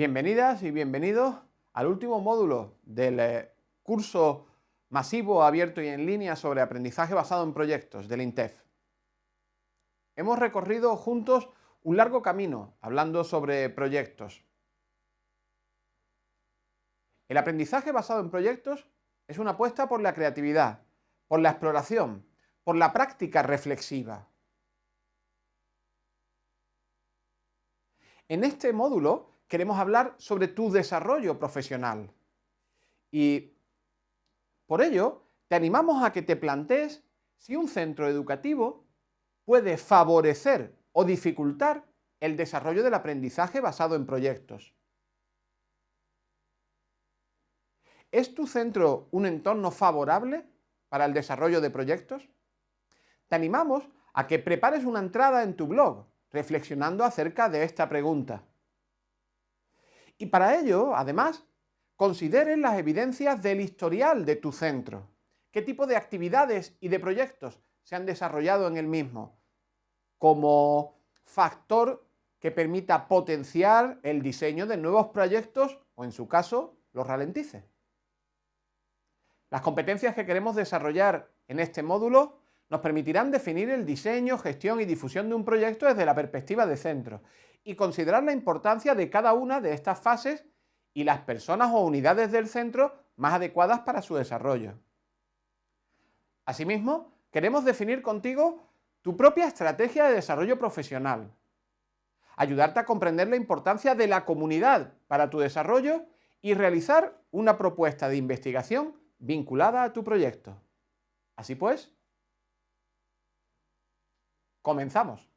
Bienvenidas y bienvenidos al último módulo del eh, curso masivo, abierto y en línea sobre aprendizaje basado en proyectos del INTEF. Hemos recorrido juntos un largo camino hablando sobre proyectos. El aprendizaje basado en proyectos es una apuesta por la creatividad, por la exploración, por la práctica reflexiva. En este módulo queremos hablar sobre tu desarrollo profesional. Y por ello, te animamos a que te plantees si un centro educativo puede favorecer o dificultar el desarrollo del aprendizaje basado en proyectos. ¿Es tu centro un entorno favorable para el desarrollo de proyectos? Te animamos a que prepares una entrada en tu blog reflexionando acerca de esta pregunta. Y para ello, además, consideres las evidencias del historial de tu centro. ¿Qué tipo de actividades y de proyectos se han desarrollado en el mismo? Como factor que permita potenciar el diseño de nuevos proyectos o, en su caso, los ralentice. Las competencias que queremos desarrollar en este módulo nos permitirán definir el diseño, gestión y difusión de un proyecto desde la perspectiva de centro y considerar la importancia de cada una de estas fases y las personas o unidades del centro más adecuadas para su desarrollo. Asimismo, queremos definir contigo tu propia estrategia de desarrollo profesional, ayudarte a comprender la importancia de la comunidad para tu desarrollo y realizar una propuesta de investigación vinculada a tu proyecto. Así pues, Comenzamos.